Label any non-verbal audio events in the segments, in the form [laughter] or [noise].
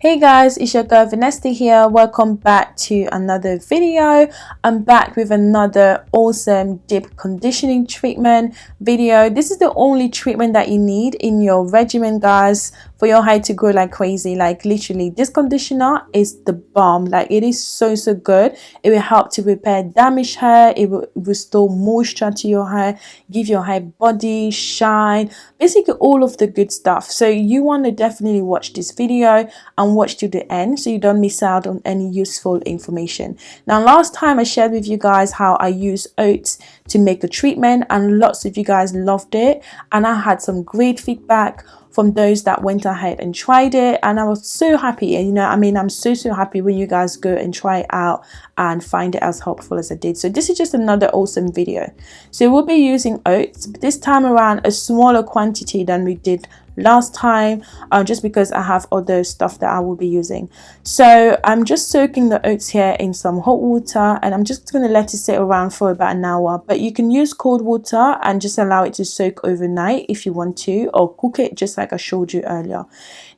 Hey guys, it's your girl Vanessa here. Welcome back to another video. I'm back with another awesome deep conditioning treatment video. This is the only treatment that you need in your regimen guys for your hair to grow like crazy. Like literally this conditioner is the bomb. Like it is so so good. It will help to repair damaged hair. It will restore moisture to your hair, give your hair body, shine, basically all of the good stuff. So you want to definitely watch this video and watch to the end so you don't miss out on any useful information. Now last time I shared with you guys how I use oats to make the treatment and lots of you guys loved it and I had some great feedback from those that went ahead and tried it. And I was so happy. And you know I mean I'm so so happy when you guys go and try it out and find it as helpful as I did. So this is just another awesome video. So we'll be using oats this time around a smaller quantity than we did last time uh, just because I have other stuff that I will be using. So I'm just soaking the oats here in some hot water and I'm just going to let it sit around for about an hour. But you can use cold water and just allow it to soak overnight if you want to or cook it just like I showed you earlier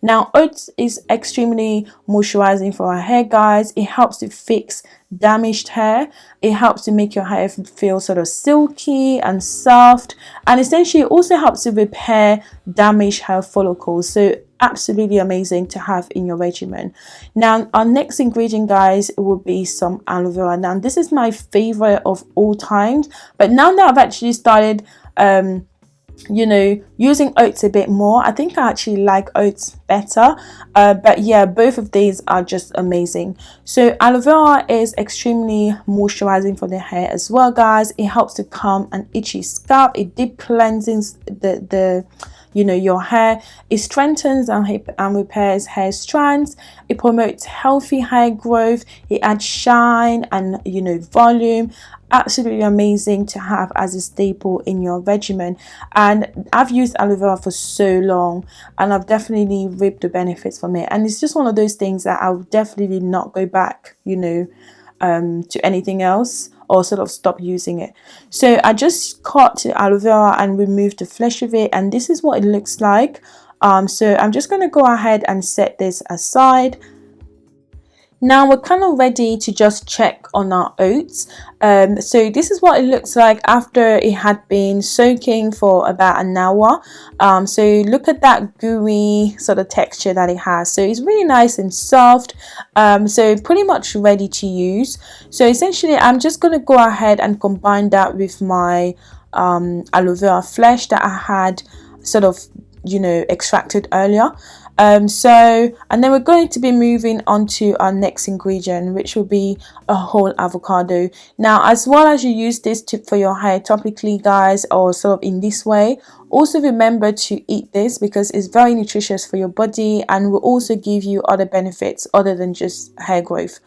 now oats is extremely moisturizing for our hair guys. It helps to fix damaged hair. It helps to make your hair feel sort of silky and soft. And essentially it also helps to repair damaged hair follicles. So absolutely amazing to have in your regimen. Now our next ingredient guys will be some aloe vera. Now this is my favorite of all times. But now that i've actually started um you know using oats a bit more. I think i actually like oats better. Uh, but yeah both of these are just amazing. So aloe vera is extremely moisturizing for the hair as well guys. It helps to calm an itchy scalp. It deep cleanses the the you know your hair. It strengthens and, and repairs hair strands. It promotes healthy hair growth. It adds shine and you know volume absolutely amazing to have as a staple in your regimen. And I've used aloe vera for so long and I've definitely reaped the benefits from it. And it's just one of those things that I'll definitely not go back you know um, to anything else or sort of stop using it. So I just cut aloe vera and removed the flesh of it and this is what it looks like. Um, so I'm just going to go ahead and set this aside now we're kind of ready to just check on our oats. Um, so this is what it looks like after it had been soaking for about an hour. Um, so look at that gooey sort of texture that it has. So it's really nice and soft. Um, so pretty much ready to use. So essentially I'm just going to go ahead and combine that with my um, aloe vera flesh that I had sort of you know extracted earlier. Um, so and then we're going to be moving on to our next ingredient which will be a whole avocado. Now as well as you use this tip for your hair topically guys or sort of in this way also remember to eat this because it's very nutritious for your body and will also give you other benefits other than just hair growth.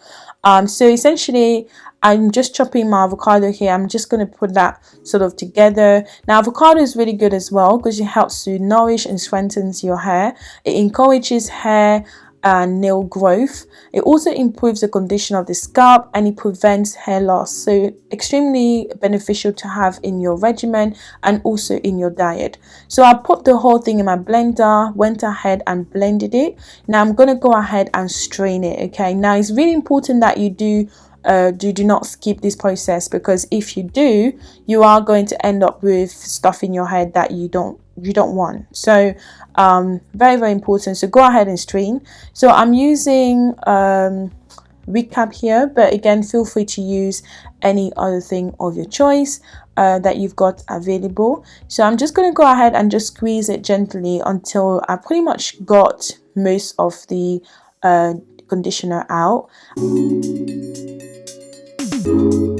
Um, so essentially I'm just chopping my avocado here. I'm just going to put that sort of together. Now, avocado is really good as well because it helps to nourish and strengthens your hair. It encourages hair and nail growth. It also improves the condition of the scalp and it prevents hair loss. So extremely beneficial to have in your regimen and also in your diet. So I put the whole thing in my blender, went ahead and blended it. Now I'm going to go ahead and strain it. Okay. Now it's really important that you do uh, do, do not skip this process because if you do you are going to end up with stuff in your head that you don't you don't want. So um, very very important. So go ahead and strain so I'm using um, recap here but again feel free to use any other thing of your choice uh, that you've got available. So I'm just going to go ahead and just squeeze it gently until I pretty much got most of the uh, conditioner out you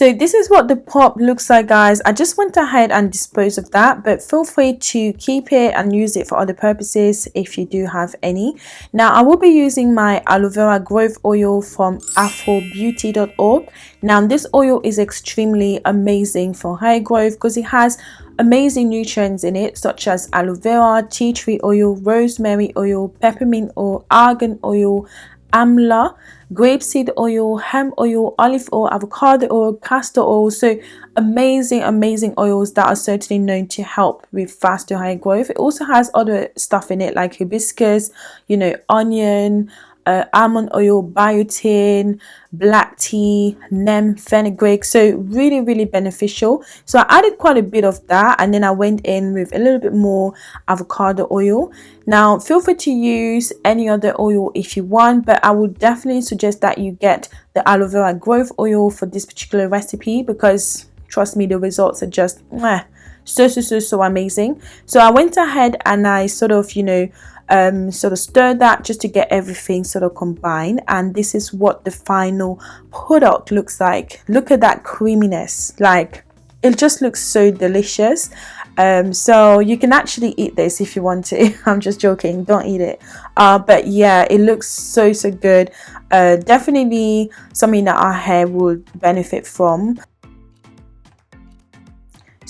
so this is what the pop looks like guys. I just went ahead and disposed of that but feel free to keep it and use it for other purposes if you do have any. Now i will be using my aloe vera growth oil from afrobeauty.org now this oil is extremely amazing for hair growth because it has amazing nutrients in it such as aloe vera tea tree oil rosemary oil peppermint oil argan oil amla grapeseed oil hemp oil olive oil avocado oil castor oil. So amazing amazing oils that are certainly known to help with faster hair growth. It also has other stuff in it like hibiscus you know onion uh, almond oil, biotin, black tea, neem, fenugreek. So really, really beneficial. So I added quite a bit of that and then I went in with a little bit more avocado oil. Now feel free to use any other oil if you want, but I would definitely suggest that you get the aloe vera growth oil for this particular recipe because trust me, the results are just mwah, so, so, so, so amazing. So I went ahead and I sort of, you know, um, sort of stir that just to get everything sort of combined and this is what the final product looks like. Look at that creaminess like it just looks so delicious. Um, so you can actually eat this if you want to. [laughs] I'm just joking don't eat it. Uh, but yeah it looks so so good. Uh, definitely something that our hair would benefit from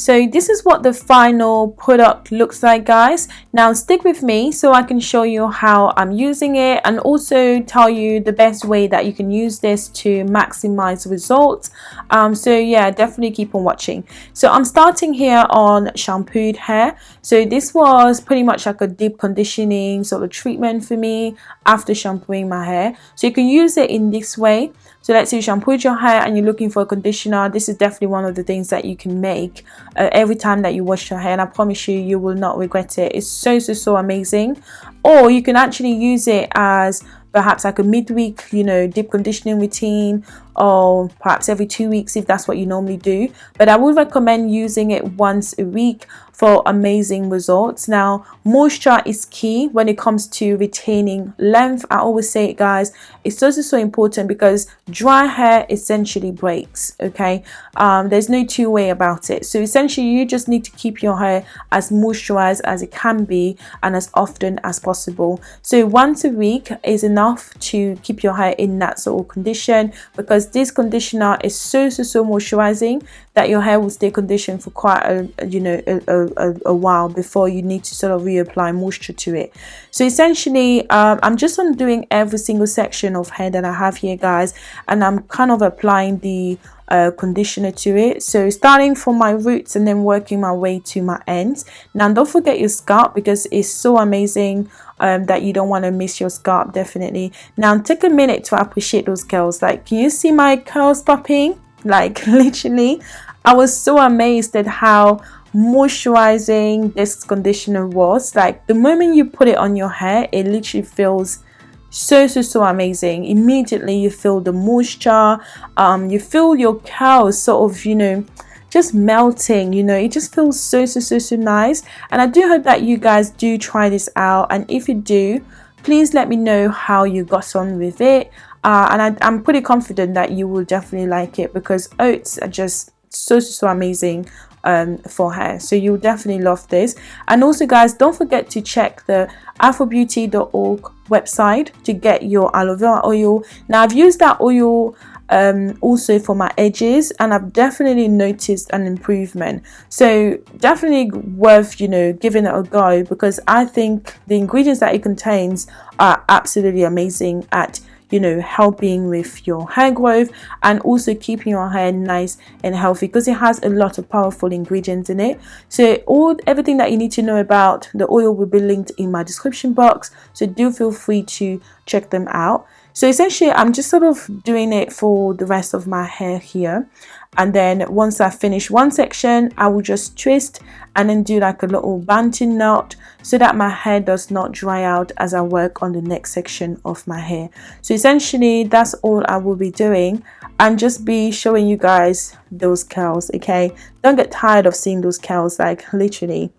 so this is what the final product looks like guys. Now stick with me so I can show you how I'm using it and also tell you the best way that you can use this to maximize results. Um, so yeah definitely keep on watching. So I'm starting here on shampooed hair. So this was pretty much like a deep conditioning sort of treatment for me after shampooing my hair. So you can use it in this way. So let's say you shampooed your hair and you're looking for a conditioner. This is definitely one of the things that you can make uh, every time that you wash your hair. And I promise you, you will not regret it. It's so, so, so amazing. Or you can actually use it as perhaps like a midweek, you know, deep conditioning routine or perhaps every two weeks if that's what you normally do. But I would recommend using it once a week for amazing results. Now, moisture is key when it comes to retaining length. I always say it, guys, it's also so important because dry hair essentially breaks, okay? Um, there's no two way about it. So essentially, you just need to keep your hair as moisturized as it can be and as often as possible. So once a week is enough to keep your hair in that sort of condition because this conditioner is so, so, so moisturizing that your hair will stay conditioned for quite a, you know, a, a, a while before you need to sort of reapply moisture to it. So essentially, um, I'm just undoing every single section of hair that I have here, guys, and I'm kind of applying the uh, conditioner to it. So starting from my roots and then working my way to my ends. Now don't forget your scalp because it's so amazing um, that you don't want to miss your scalp definitely. Now take a minute to appreciate those curls. Like can you see my curls popping? Like [laughs] literally. I was so amazed at how moisturizing this conditioner was. Like the moment you put it on your hair it literally feels so so so amazing. Immediately you feel the moisture. Um you feel your curls sort of you know just melting you know. It just feels so so so so nice. And i do hope that you guys do try this out. And if you do please let me know how you got on with it. Uh, and I, i'm pretty confident that you will definitely like it because oats are just so so so amazing um, for hair so you'll definitely love this. And also guys don't forget to check the afrobeauty.org website to get your aloe vera oil. Now i've used that oil um, also for my edges and I've definitely noticed an improvement. So definitely worth you know giving it a go because I think the ingredients that it contains are absolutely amazing at you know helping with your hair growth and also keeping your hair nice and healthy because it has a lot of powerful ingredients in it. So all everything that you need to know about the oil will be linked in my description box. So do feel free to check them out so essentially I'm just sort of doing it for the rest of my hair here. And then once I finish one section I will just twist and then do like a little Bantu knot so that my hair does not dry out as I work on the next section of my hair. So essentially that's all I will be doing. And just be showing you guys those curls okay? Don't get tired of seeing those curls like literally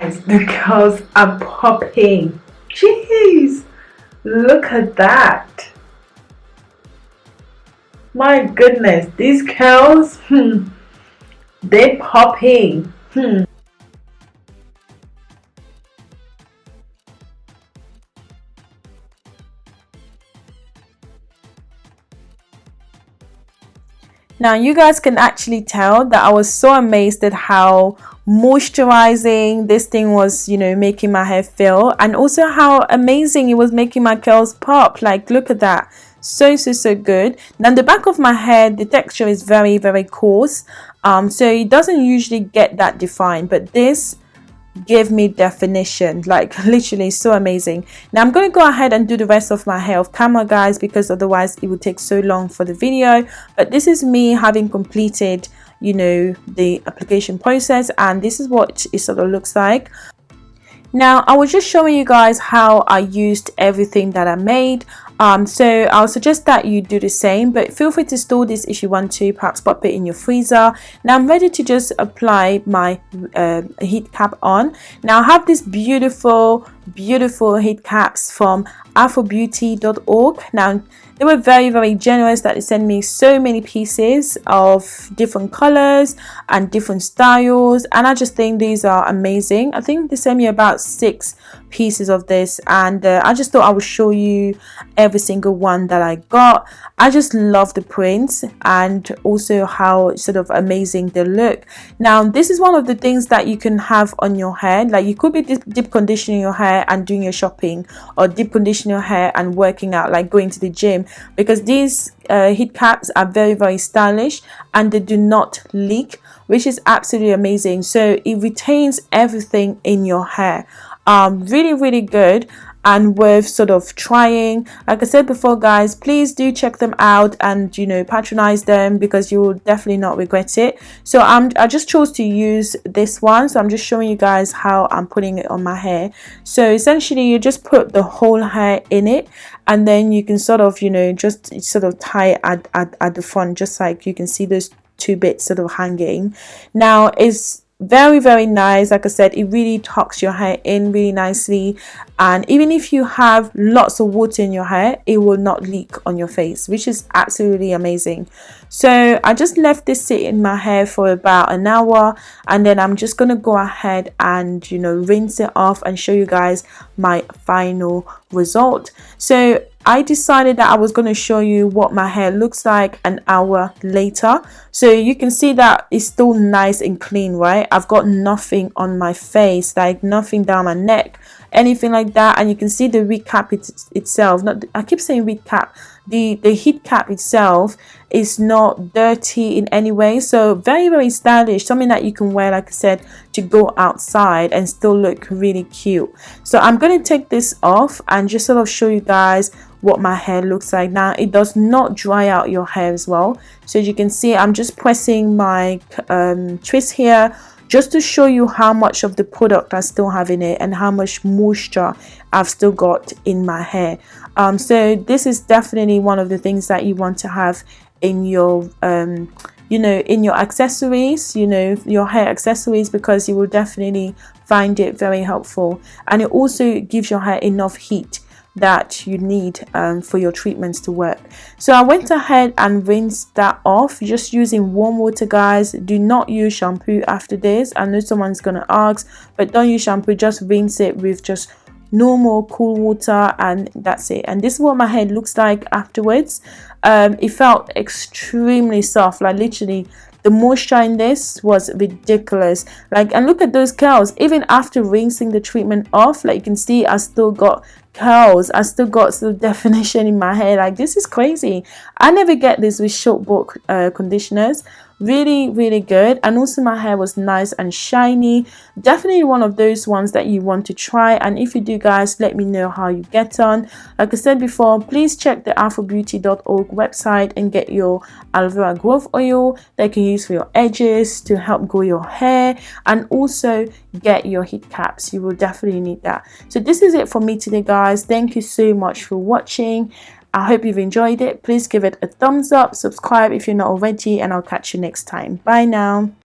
the curls are popping. Jeez. Look at that. My goodness these curls hmm, they popping. Hmm. Now you guys can actually tell that I was so amazed at how moisturizing this thing was you know making my hair feel. And also how amazing it was making my curls pop. Like look at that. So so so good. Now the back of my hair the texture is very very coarse. Um so it doesn't usually get that defined but this give me definition. [laughs] Like literally so amazing. Now i'm going to go ahead and do the rest of my hair off camera guys because otherwise it would take so long for the video. But this is me having completed you know the application process and this is what it sort of looks like. Now I was just showing you guys how I used everything that I made. Um, so I'll suggest that you do the same but feel free to store this if you want to perhaps pop it in your freezer. Now I'm ready to just apply my uh, heat cap on. Now I have this beautiful beautiful heat caps from afrobeauty.org now they were very very generous that they sent me so many pieces of different colors and different styles and I just think these are amazing. I think they sent me about six pieces of this and uh, I just thought I would show you every single one that I got. I just love the prints and also how sort of amazing they look. Now this is one of the things that you can have on your hair. Like you could be deep conditioning your hair and doing your shopping or deep conditioning your hair and working out like going to the gym because these uh, heat caps are very very stylish and they do not leak which is absolutely amazing. So it retains everything in your hair. Um really really good and worth sort of trying. Like i said before guys please do check them out and you know patronize them because you will definitely not regret it. So i'm i just chose to use this one. So i'm just showing you guys how i'm putting it on my hair. So essentially you just put the whole hair in it and then you can sort of you know just sort of tie it at, at, at the front just like you can see those two bits sort of hanging. Now is very very nice. Like i said it really tucks your hair in really nicely. And even if you have lots of water in your hair it will not leak on your face which is absolutely amazing. So i just left this sit in my hair for about an hour and then i'm just gonna go ahead and you know rinse it off and show you guys my final result. So I decided that I was going to show you what my hair looks like an hour later. So you can see that it's still nice and clean right? I've got nothing on my face like nothing down my neck anything like that. And you can see the recap it, itself. Not I keep saying recap the the heat cap itself is not dirty in any way. So very very stylish. Something that you can wear like I said to go outside and still look really cute. So I'm going to take this off and just sort of show you guys what my hair looks like. Now it does not dry out your hair as well. So as you can see I'm just pressing my um, twist here just to show you how much of the product I still have in it and how much moisture I've still got in my hair. Um, so this is definitely one of the things that you want to have in your um, you know in your accessories you know your hair accessories because you will definitely find it very helpful. And it also gives your hair enough heat that you need um, for your treatments to work. So I went ahead and rinsed that off just using warm water guys. Do not use shampoo after this. I know someone's gonna ask but don't use shampoo. Just rinse it with just normal cool water and that's it. And this is what my head looks like afterwards. Um, it felt extremely soft like literally the moisture in this was ridiculous. Like and look at those curls. Even after rinsing the treatment off like you can see I still got curls. I still got some [laughs] definition in my hair. Like this is crazy. I never get this with short bulk uh, conditioners really really good. And also my hair was nice and shiny. Definitely one of those ones that you want to try. And if you do guys let me know how you get on. Like i said before please check the afrobeauty.org website and get your aloe vera growth oil that you can use for your edges to help grow your hair and also get your heat caps. You will definitely need that. So this is it for me today guys. Thank you so much for watching I hope you've enjoyed it. Please give it a thumbs up, subscribe if you're not already, and I'll catch you next time. Bye now.